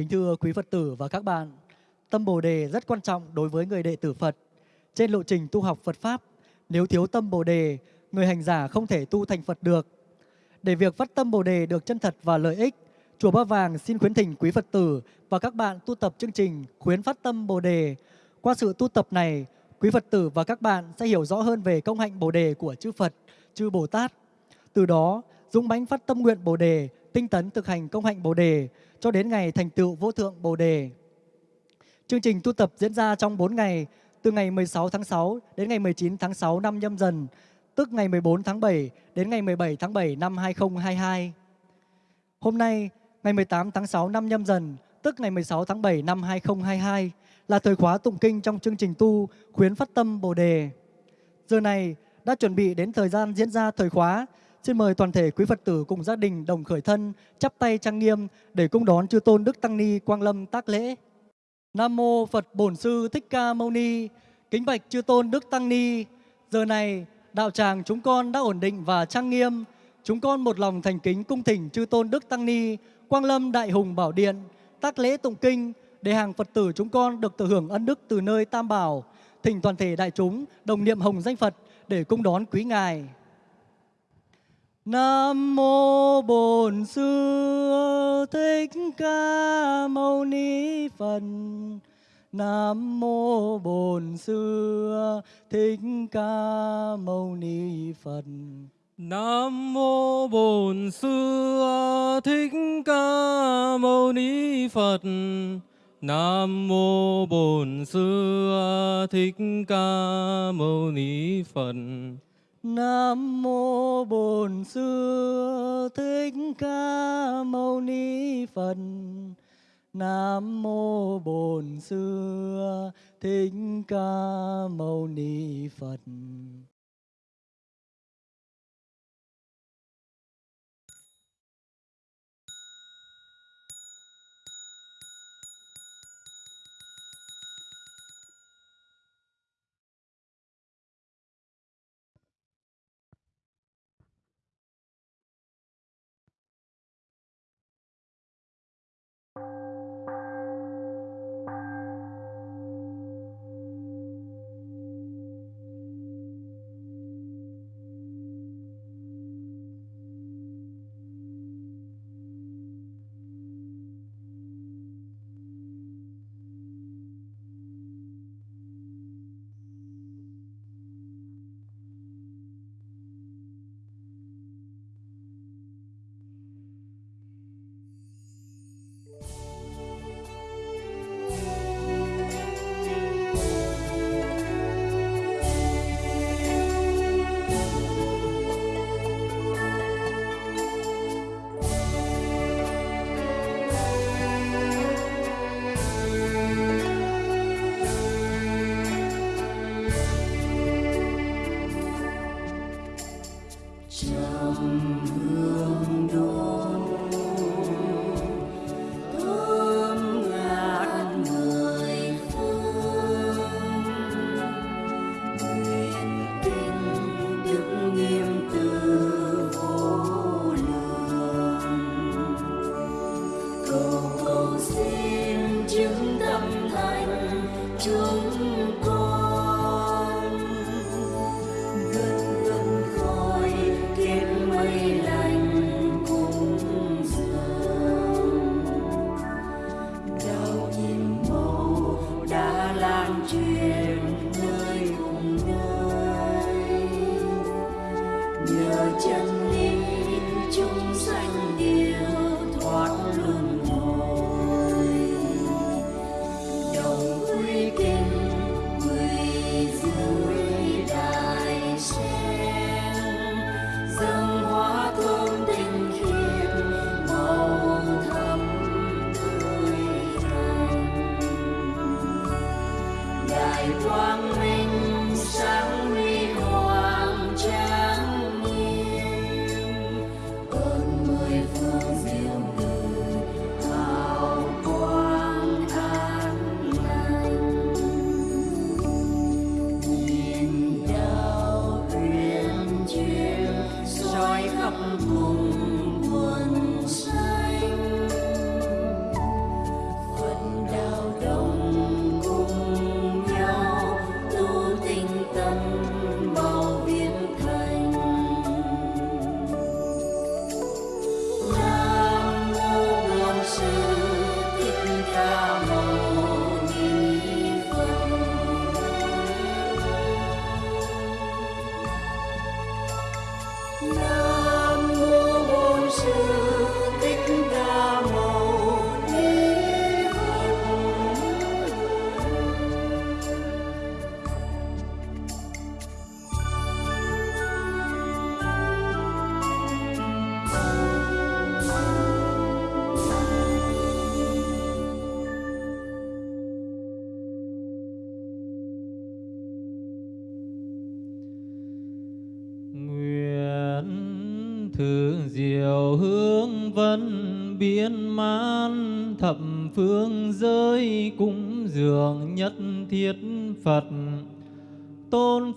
Kính thưa quý Phật tử và các bạn, tâm Bồ đề rất quan trọng đối với người đệ tử Phật. Trên lộ trình tu học Phật Pháp, nếu thiếu tâm Bồ đề, người hành giả không thể tu thành Phật được. Để việc phát tâm Bồ đề được chân thật và lợi ích, Chùa Ba Vàng xin khuyến thỉnh quý Phật tử và các bạn tu tập chương trình khuyến phát tâm Bồ đề. Qua sự tu tập này, quý Phật tử và các bạn sẽ hiểu rõ hơn về công hạnh Bồ đề của chư Phật, chư Bồ Tát. Từ đó, dũng mãnh phát tâm nguyện Bồ đề, tinh tấn thực hành công hạnh Bồ đề cho đến ngày thành tựu vô thượng Bồ đề. Chương trình tu tập diễn ra trong 4 ngày, từ ngày 16 tháng 6 đến ngày 19 tháng 6 năm nhâm dần, tức ngày 14 tháng 7 đến ngày 17 tháng 7 năm 2022. Hôm nay, ngày 18 tháng 6 năm nhâm dần, tức ngày 16 tháng 7 năm 2022, là thời khóa tụng kinh trong chương trình tu khuyến phát tâm Bồ đề. Giờ này đã chuẩn bị đến thời gian diễn ra thời khóa. Xin mời toàn thể quý Phật tử cùng gia đình đồng khởi thân, chắp tay trang nghiêm để cung đón chư tôn Đức Tăng Ni Quang Lâm tác lễ. Nam mô Phật Bổn Sư Thích Ca Mâu Ni. Kính bạch chư tôn Đức Tăng Ni. Giờ này đạo tràng chúng con đã ổn định và trang nghiêm. Chúng con một lòng thành kính cung thỉnh chư tôn Đức Tăng Ni, Quang Lâm Đại Hùng Bảo Điện, tác lễ tụng kinh để hàng Phật tử chúng con được tự hưởng ân đức từ nơi Tam Bảo, thỉnh toàn thể đại chúng đồng niệm hồng danh Phật để cung đón quý ngài. Nam mô Bổn Sư Thích Ca Mâu Ni Phật. Nam mô Bổn Sư Thích Ca Mâu Ni Phật. Nam mô Bổn Sư Thích Ca Mâu Ni Phật. Nam mô Bổn Sư Thích Ca Mâu Ni Phật. Nam mô Bổn Sư Thích Ca Mâu Ni Phật. Nam mô Bổn Sư Thích Ca Mâu Ni Phật.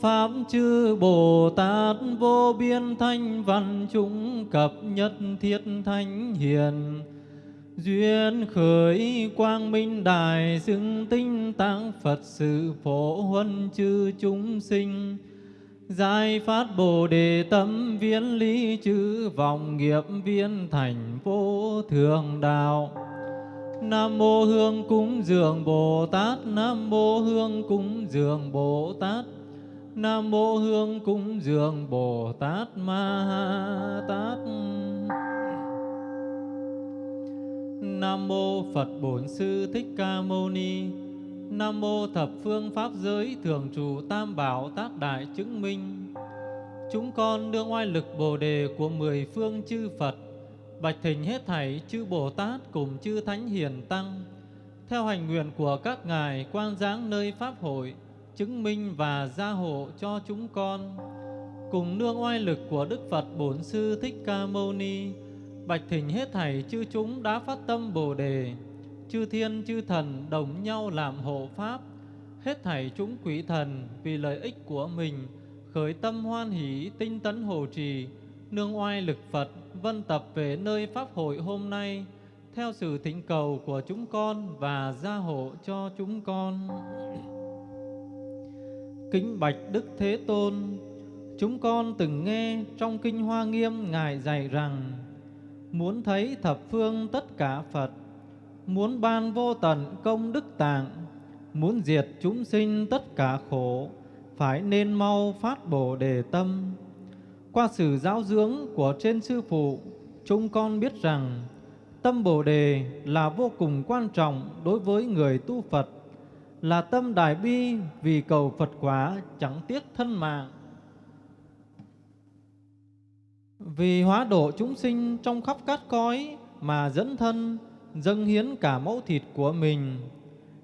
Pháp chư Bồ Tát vô biên thanh văn chúng cập nhất thiết thánh hiền Duyên khởi quang minh đại xưng tinh tạng Phật sự phổ huân chư chúng sinh Giải phát Bồ Đề tâm viên lý chư vọng nghiệp viên thành vô thường đạo. Nam mô Hương cúng dường Bồ Tát, Nam mô Hương cúng dường Bồ Tát. Nam mô Hương cúng dường Bồ Tát Ma ha Tát. Nam mô Phật Bổn Sư Thích Ca Mâu Ni. Nam mô thập phương pháp giới thường trụ tam bảo tác đại chứng minh. Chúng con đương oai lực Bồ đề của mười phương chư Phật, bạch thỉnh hết thảy chư Bồ Tát cùng chư Thánh Hiền Tăng, theo hành nguyện của các ngài quang giáng nơi pháp hội, chứng minh và gia hộ cho chúng con. Cùng nương oai lực của Đức Phật Bổn Sư Thích Ca Mâu Ni, bạch thỉnh hết thảy chư chúng đã phát tâm Bồ đề, chư thiên chư thần đồng nhau làm hộ pháp, hết thảy chúng quỷ thần vì lợi ích của mình khởi tâm hoan hỷ tinh tấn hộ trì, nương oai lực Phật vân tập về nơi pháp hội hôm nay theo sự thỉnh cầu của chúng con và gia hộ cho chúng con. Kính bạch Đức Thế Tôn, chúng con từng nghe trong kinh Hoa Nghiêm ngài dạy rằng muốn thấy thập phương tất cả Phật muốn ban vô tận công đức tạng, muốn diệt chúng sinh tất cả khổ, phải nên mau phát bồ đề tâm. Qua sự giáo dưỡng của trên sư phụ, chúng con biết rằng tâm bồ đề là vô cùng quan trọng đối với người tu Phật, là tâm đại bi vì cầu Phật quả chẳng tiếc thân mạng. Vì hóa độ chúng sinh trong khắp cát cõi mà dẫn thân, dâng hiến cả mẫu thịt của mình.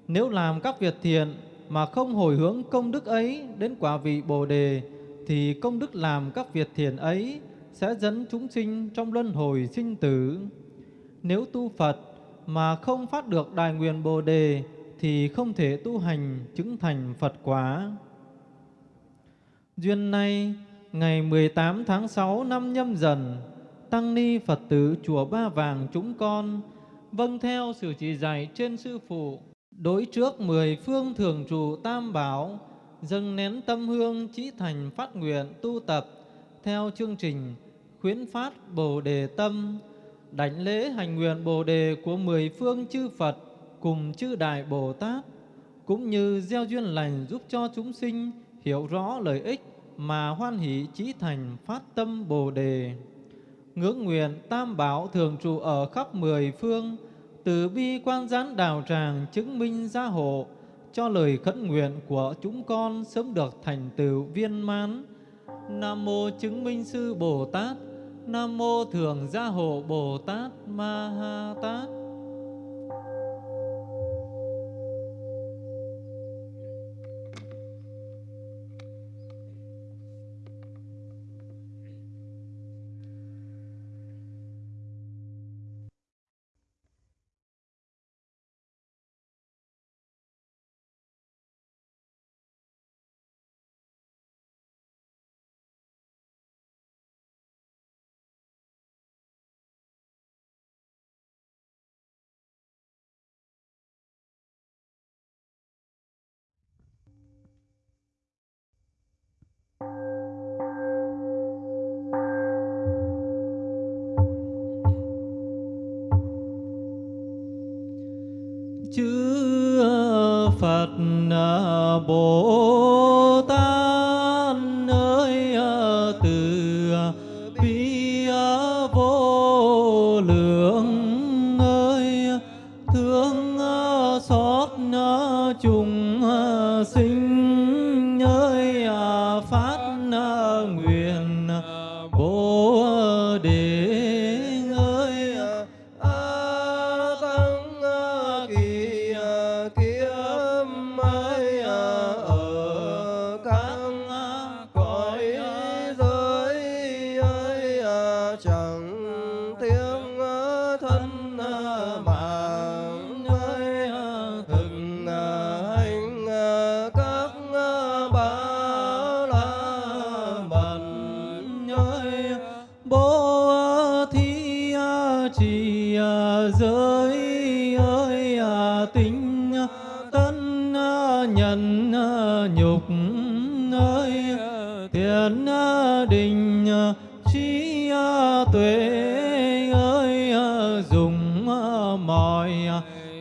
Nếu làm các việc thiện mà không hồi hướng công đức ấy đến quả vị Bồ đề, thì công đức làm các việc thiện ấy sẽ dẫn chúng sinh trong luân hồi sinh tử. Nếu tu Phật mà không phát được đại nguyện Bồ đề thì không thể tu hành chứng thành Phật quả. Duyên nay, ngày 18 tháng 6 năm nhâm dần, Tăng Ni Phật tử Chùa Ba Vàng chúng con vâng theo sự chỉ dạy trên Sư Phụ, đối trước mười phương thường trụ tam bảo, dâng nén tâm hương trí thành phát nguyện tu tập theo chương trình khuyến phát Bồ Đề Tâm, đảnh lễ hành nguyện Bồ Đề của mười phương chư Phật cùng chư Đại Bồ Tát, cũng như gieo duyên lành giúp cho chúng sinh hiểu rõ lợi ích mà hoan hỷ chí thành phát tâm Bồ Đề. Ngưỡng nguyện tam bảo thường trụ ở khắp mười phương, từ bi quan gián đào tràng chứng minh gia hộ, cho lời khấn nguyện của chúng con sớm được thành tựu viên mãn. Nam mô chứng minh sư Bồ Tát, Nam mô thường gia hộ Bồ Tát Ma Ha Tát.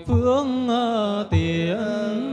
phương ờ, tiện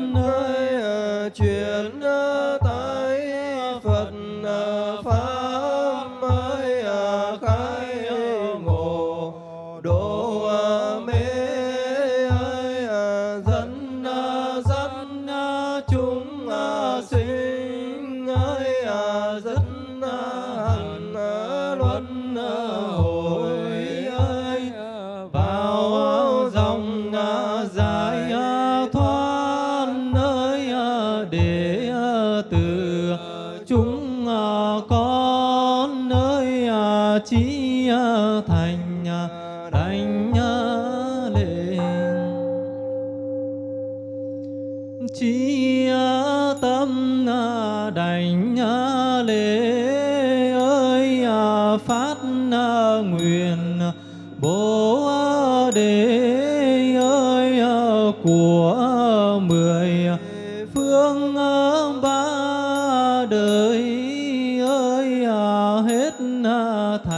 phương ờ, ba đời ơi à, hết à, thảy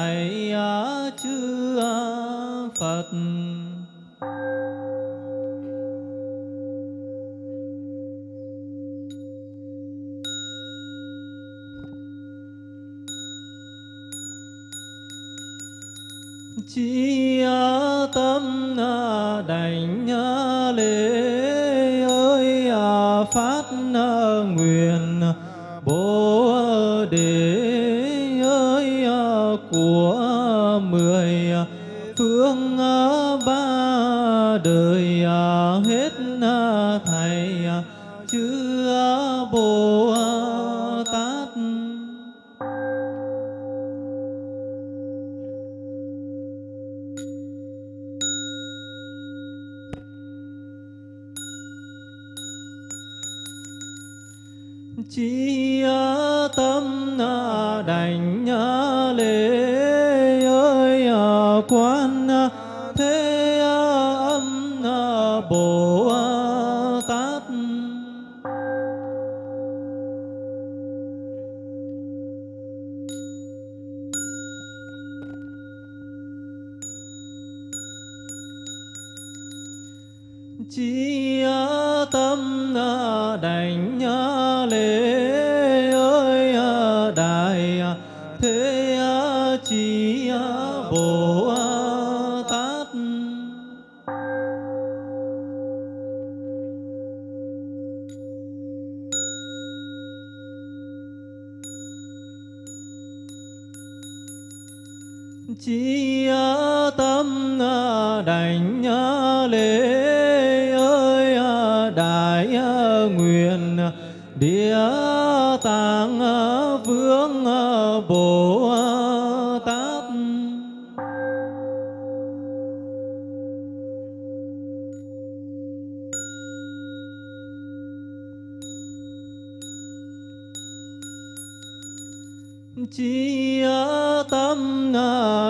thương ba đời à, hết à, thầy à, chư bồ tát. Chi tâm đành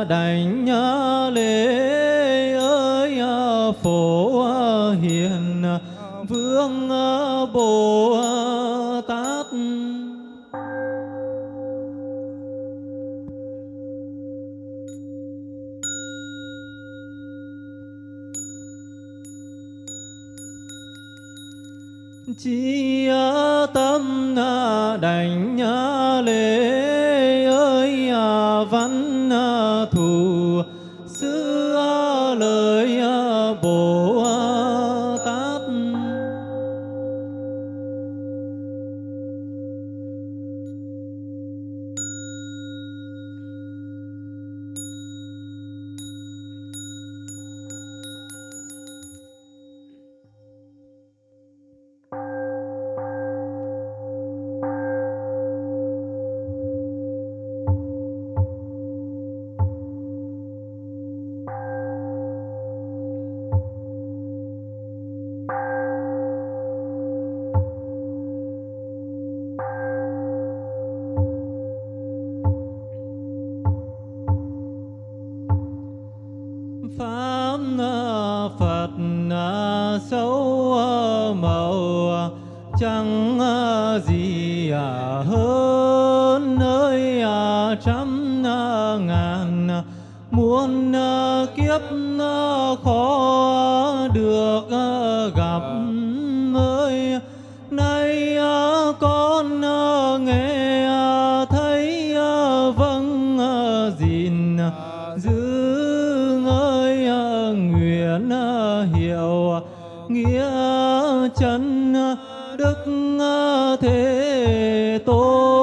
đảnh nghĩa chân đức thế tôn.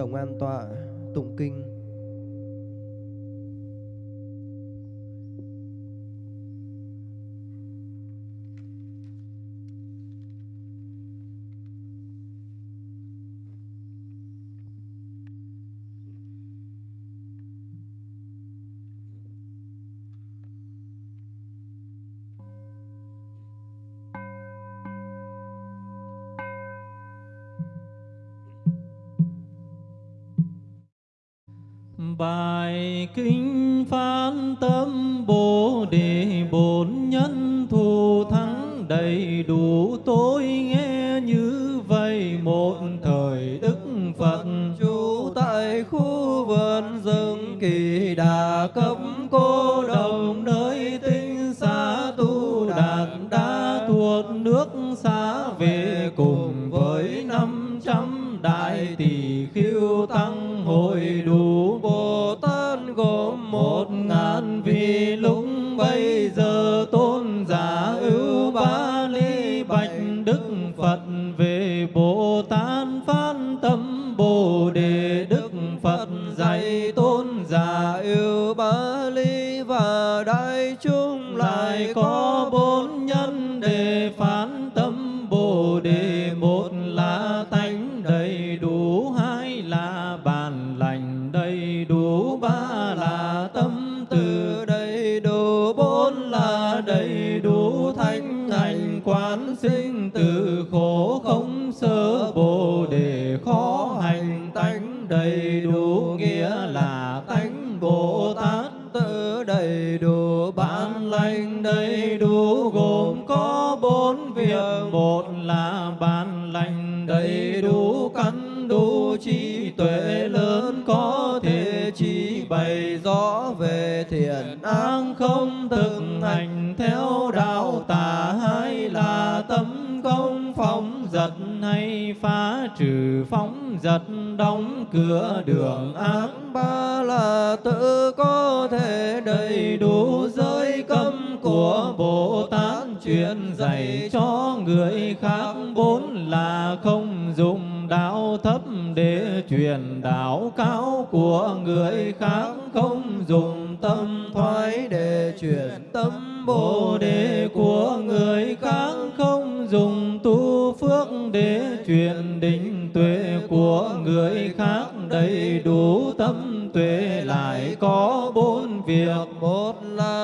đồng an tọa tụng kinh. ngài kính phán tâm bồ đề. đại chúng lại có bốn thấy đủ chuyện dạy cho người khác vốn là không dùng đạo thấp để truyền đạo cao của người khác, không dùng tâm thoái để truyền tâm bồ đề của người khác, không dùng tu phước để truyền định tuệ của người khác. Đầy đủ tâm tuệ lại có bốn việc. Một là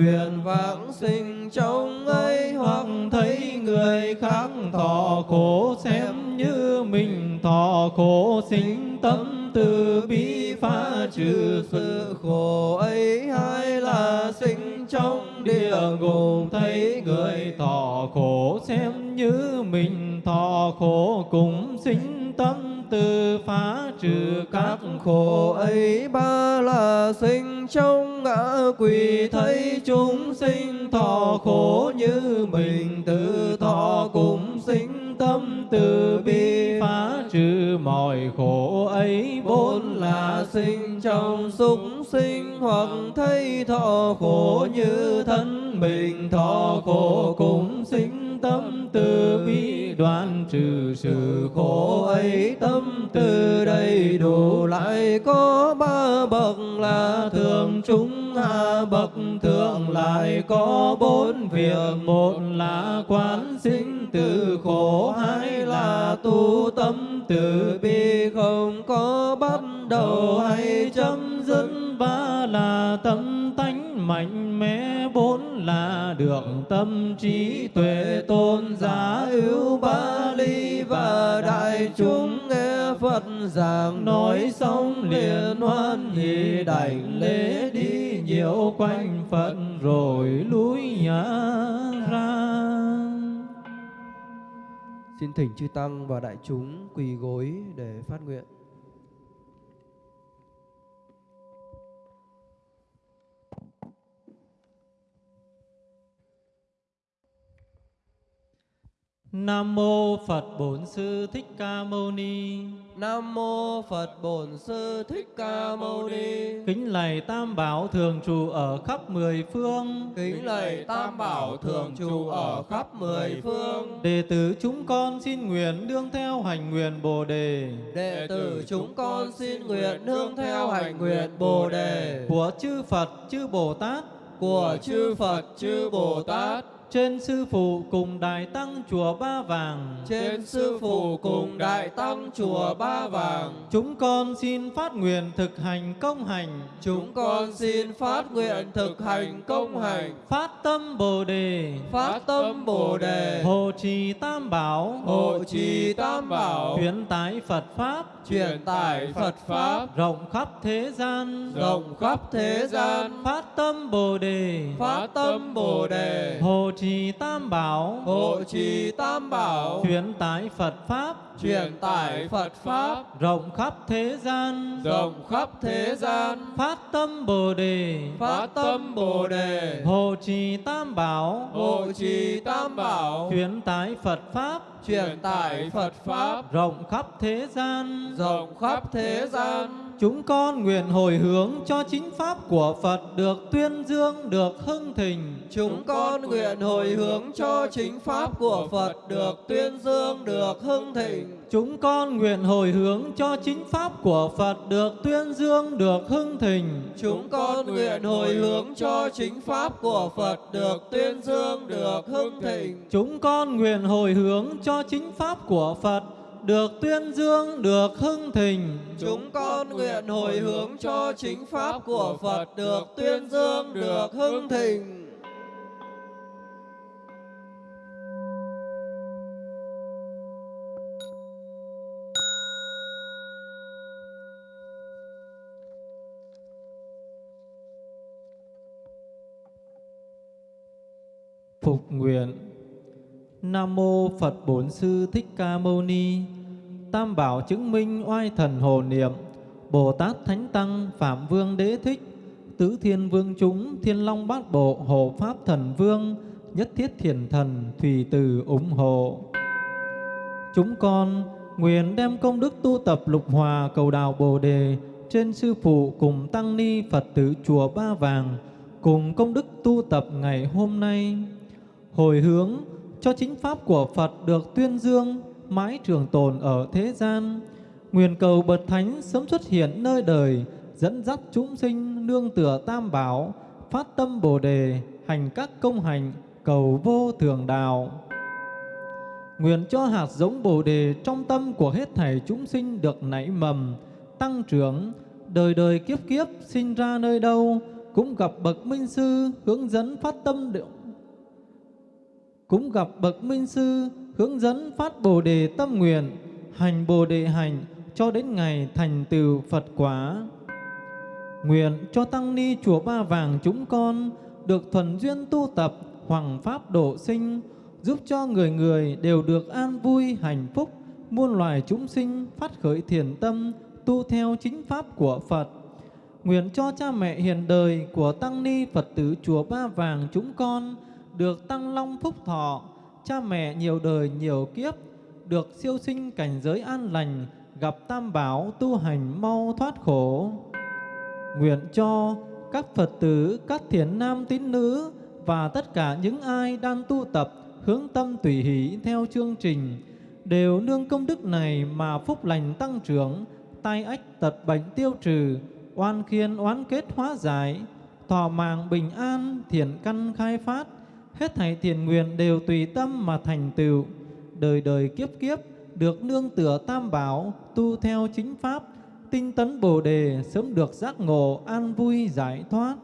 nguyện vãng sinh trong ấy hoặc thấy người khác thọ khổ, xem như mình thọ khổ. Sinh tâm từ bi phá trừ sự khổ ấy hay là sinh trong địa ngục. Thấy người thọ khổ, xem như mình thọ khổ. Cũng sinh tâm từ phá trừ các khổ ấy. Ba là sinh trong ngã quỷ thấy chúng sinh thọ khổ như mình, tự thọ cũng sinh tâm từ bi, phá trừ mọi khổ ấy bốn là sinh trong súc sinh, hoặc thấy thọ khổ như thân mình. Thọ khổ cũng sinh tâm từ bi đoạn trừ sự khổ ấy. Tâm từ đầy đủ lại có ba bậc là thường trung hạ bậc thượng lại có bốn việc. Một là quán sinh từ khổ hay là tu tâm, từ bi không có bắt đầu hay chấm dứt. Ba là tâm tánh mạnh mẽ, bốn là được tâm trí tuệ tôn giả ưu ba ly và đại chúng nghe Phật giảng nói xong liền hoan hỷ đảnh lễ đi nhiều quanh Phật rồi lui nhã Xin thỉnh chư tăng và đại chúng quỳ gối để phát nguyện. Nam mô Phật Bổn Sư Thích Ca Mâu Ni. Nam mô Phật Bổn Sư Thích Ca Mâu Ni. Kính lạy Tam Bảo thường trụ ở khắp mười phương. Kính lạy Tam Bảo thường trụ ở khắp mười phương. Đệ tử chúng con xin nguyện đương theo hành nguyện Bồ đề. Đệ tử chúng con xin nguyện nương theo hành nguyện Bồ đề của chư Phật chư Bồ Tát của chư Phật chư Bồ Tát trên sư phụ cùng đại tăng chùa Ba Vàng. Trên sư phụ cùng đại tăng chùa Ba Vàng. Chúng con xin phát nguyện thực hành công hành. Chúng con xin phát nguyện thực hành công hành. Phát tâm Bồ đề. Phát tâm Bồ đề. Hộ trì Tam Bảo. Hộ trì Tam Bảo. Truyền tải Phật pháp. Truyền tải Phật pháp. Rộng khắp thế gian. Rộng khắp thế gian. Phát tâm Bồ đề. Phát tâm Bồ đề. Hộ trì Tam Bảo. Hộ trì Tam Bảo. Truyền tải Phật pháp. Truyền tải Phật pháp. Rộng khắp thế gian. Rộng khắp thế gian. Phát tâm Bồ đề. Phát tâm Bồ đề. Hộ trì Tam Bảo. Hộ trì Tam Bảo. Truyền tải Phật pháp. Truyền tải Phật pháp. Rộng khắp thế gian. Rộng khắp thế gian Chúng con nguyện hồi hướng cho chính pháp của Phật được tuyên dương, được hưng thịnh. Chúng con nguyện hồi hướng cho chính pháp của Phật được tuyên dương, được hưng thịnh. Chúng con nguyện hồi hướng cho chính pháp của Phật được tuyên dương, được hưng thịnh. Chúng con nguyện hồi hướng cho chính pháp của Phật được tuyên dương, được hưng thịnh. Chúng con nguyện hồi hướng cho chính pháp của Phật được tuyên dương, được hưng thịnh. Chúng con nguyện hồi hướng cho chính pháp của Phật được tuyên dương, được hưng thịnh. Phục nguyện Nam mô Phật Bổn Sư Thích Ca Mâu Ni. Tam bảo chứng minh oai thần hồ niệm. Bồ Tát Thánh Tăng, Phạm Vương Đế Thích. Tứ Thiên Vương chúng, Thiên Long Bát Bộ, Hộ Pháp Thần Vương, Nhất Thiết Thiền Thần Thủy Từ ủng hộ. Chúng con nguyện đem công đức tu tập lục hòa cầu đào Bồ Đề trên sư phụ cùng tăng ni Phật tử chùa Ba Vàng cùng công đức tu tập ngày hôm nay hồi hướng cho chính pháp của Phật được tuyên dương mãi trường tồn ở thế gian. Nguyện cầu bậc thánh sớm xuất hiện nơi đời, dẫn dắt chúng sinh nương tựa tam bảo, phát tâm Bồ đề, hành các công hành, cầu vô thường đạo. Nguyện cho hạt giống Bồ đề trong tâm của hết thảy chúng sinh được nảy mầm, tăng trưởng, đời đời kiếp kiếp sinh ra nơi đâu cũng gặp bậc minh sư hướng dẫn phát tâm cũng gặp bậc minh sư hướng dẫn phát bồ đề tâm nguyện hành bồ đề hành cho đến ngày thành tựu phật quả nguyện cho tăng ni chùa ba vàng chúng con được thuần duyên tu tập hoàng pháp độ sinh giúp cho người người đều được an vui hạnh phúc muôn loài chúng sinh phát khởi thiền tâm tu theo chính pháp của Phật. Nguyện cho cha mẹ hiền đời của Tăng Ni Phật tử Chùa Ba Vàng chúng con được tăng long phúc thọ, cha mẹ nhiều đời nhiều kiếp, được siêu sinh cảnh giới an lành, gặp tam bảo tu hành mau thoát khổ. Nguyện cho các Phật tử, các thiền nam tín nữ và tất cả những ai đang tu tập hướng tâm tùy hỷ theo chương trình đều nương công đức này mà phúc lành tăng trưởng, tai ách tật bệnh tiêu trừ, oan khiên oán kết hóa giải, thọ mạng bình an, thiện căn khai phát, hết thảy thiện nguyện đều tùy tâm mà thành tựu, đời đời kiếp kiếp được nương tựa tam bảo, tu theo chính pháp, tinh tấn Bồ đề sớm được giác ngộ an vui giải thoát.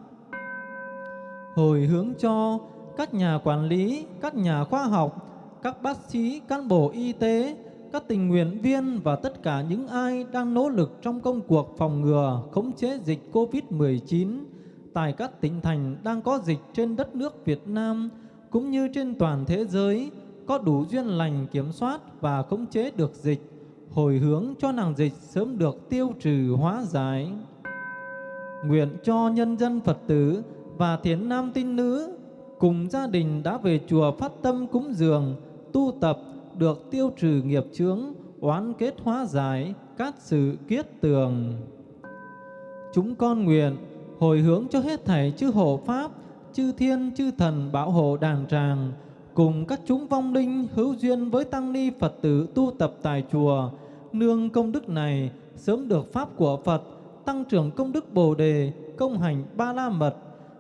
Hồi hướng cho các nhà quản lý, các nhà khoa học, các bác sĩ, cán bộ y tế, các tình nguyện viên và tất cả những ai đang nỗ lực trong công cuộc phòng ngừa, khống chế dịch COVID-19 tại các tỉnh thành đang có dịch trên đất nước Việt Nam cũng như trên toàn thế giới có đủ duyên lành kiểm soát và khống chế được dịch, hồi hướng cho nàng dịch sớm được tiêu trừ hóa giải. Nguyện cho nhân dân Phật tử và thiền nam tín nữ cùng gia đình đã về chùa phát tâm cúng dường, tu tập được tiêu trừ nghiệp chướng, oán kết hóa giải, các sự kiết tường. Chúng con nguyện hồi hướng cho hết thảy chư hộ Pháp, chư thiên, chư thần bảo hộ đàng tràng, cùng các chúng vong linh hữu duyên với tăng ni Phật tử tu tập tại chùa, nương công đức này sớm được Pháp của Phật, tăng trưởng công đức Bồ Đề, công hành ba la mật,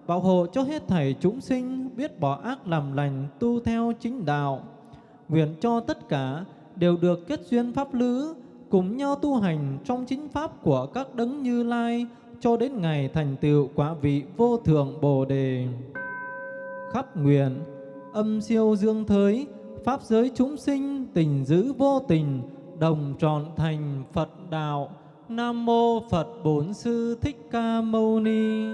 bảo hộ cho hết thảy chúng sinh biết bỏ ác làm lành, tu theo chính đạo. Nguyện cho tất cả đều được kết duyên pháp lữ, cùng nhau tu hành trong chính pháp của các đấng Như Lai cho đến ngày thành tựu quả vị vô thượng Bồ đề. Khắp nguyện âm siêu dương thới, pháp giới chúng sinh tình giữ vô tình, đồng trọn thành Phật đạo. Nam mô Phật Bổn Sư Thích Ca Mâu Ni.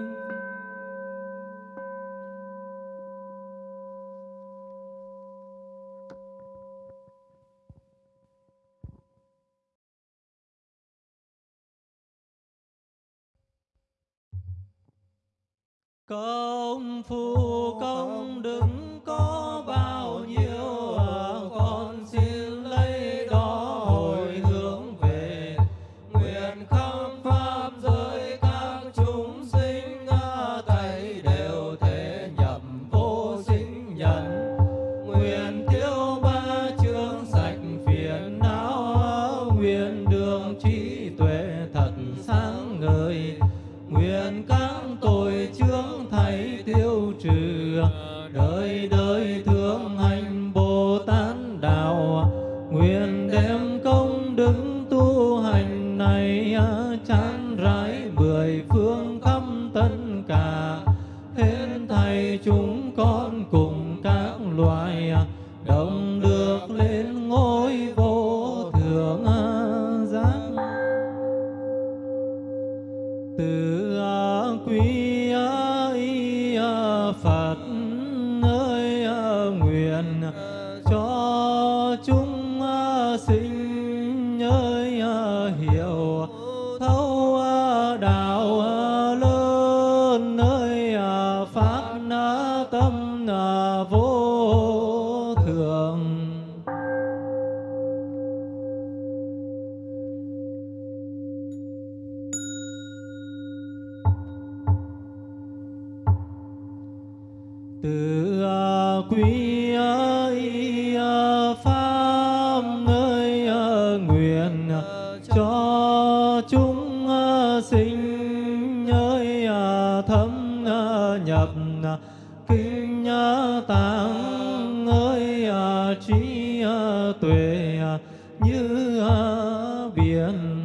Công phu công đức có loài đồng được như biển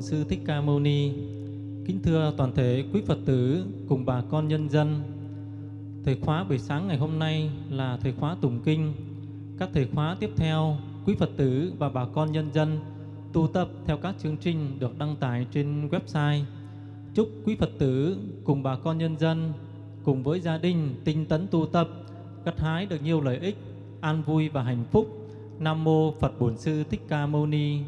Bổn Sư Thích Ca Mâu Ni. Kính thưa toàn thể quý Phật tử cùng bà con nhân dân. Thời khóa buổi sáng ngày hôm nay là thời khóa tụng kinh. Các thời khóa tiếp theo, quý Phật tử và bà con nhân dân tu tập theo các chương trình được đăng tải trên website. Chúc quý Phật tử cùng bà con nhân dân cùng với gia đình tinh tấn tu tập, gặt hái được nhiều lợi ích, an vui và hạnh phúc. Nam mô Phật Bổn Sư Thích Ca Mâu Ni.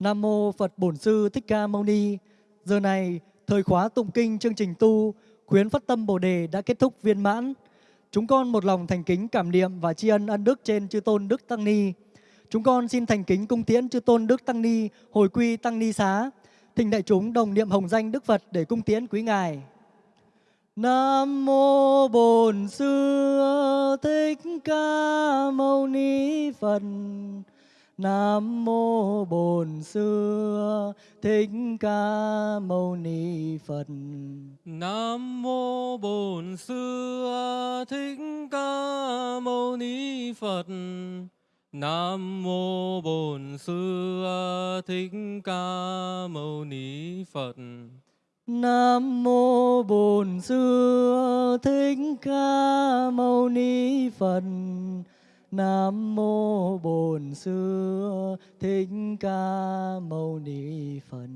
Nam mô Phật Bổn Sư Thích Ca Mâu Ni. Giờ này, thời khóa tụng kinh chương trình tu khuyến phát tâm Bồ đề đã kết thúc viên mãn. Chúng con một lòng thành kính cảm niệm và tri ân ân đức trên chư tôn Đức Tăng Ni. Chúng con xin thành kính cung tiễn chư tôn Đức Tăng Ni hồi quy Tăng Ni xá. Thỉnh đại chúng đồng niệm hồng danh Đức Phật để cung tiễn quý ngài. Nam mô Bổn Sư Thích Ca Mâu Ni Phật. Nam mô Bổn Sư Thích Ca Mâu Ni Phật. Nam mô Bổn Sư Thích Ca Mâu Ni Phật. Nam mô Bổn Sư Thích Ca Mâu Ni Phật. Nam mô Bổn Sư Thích Ca Mâu Ni Phật. Nam mô Bổn Sư Thích Ca Mâu Ni Phật.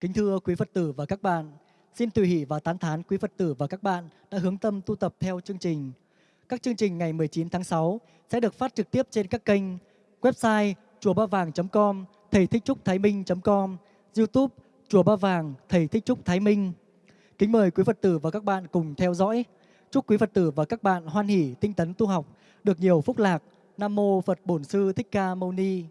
Kính thưa quý Phật tử và các bạn, xin tùy hỷ và tán thán quý Phật tử và các bạn đã hướng tâm tu tập theo chương trình. Các chương trình ngày 19 tháng 6 sẽ được phát trực tiếp trên các kênh website chùa ba vàng.com, thầy thích trúc thái minh.com, YouTube chùa ba vàng, thầy thích trúc thái minh. Kính mời quý Phật tử và các bạn cùng theo dõi. Chúc quý Phật tử và các bạn hoan hỷ tinh tấn tu học, được nhiều phúc lạc. Nam mô Phật Bổn Sư Thích Ca Mâu Ni.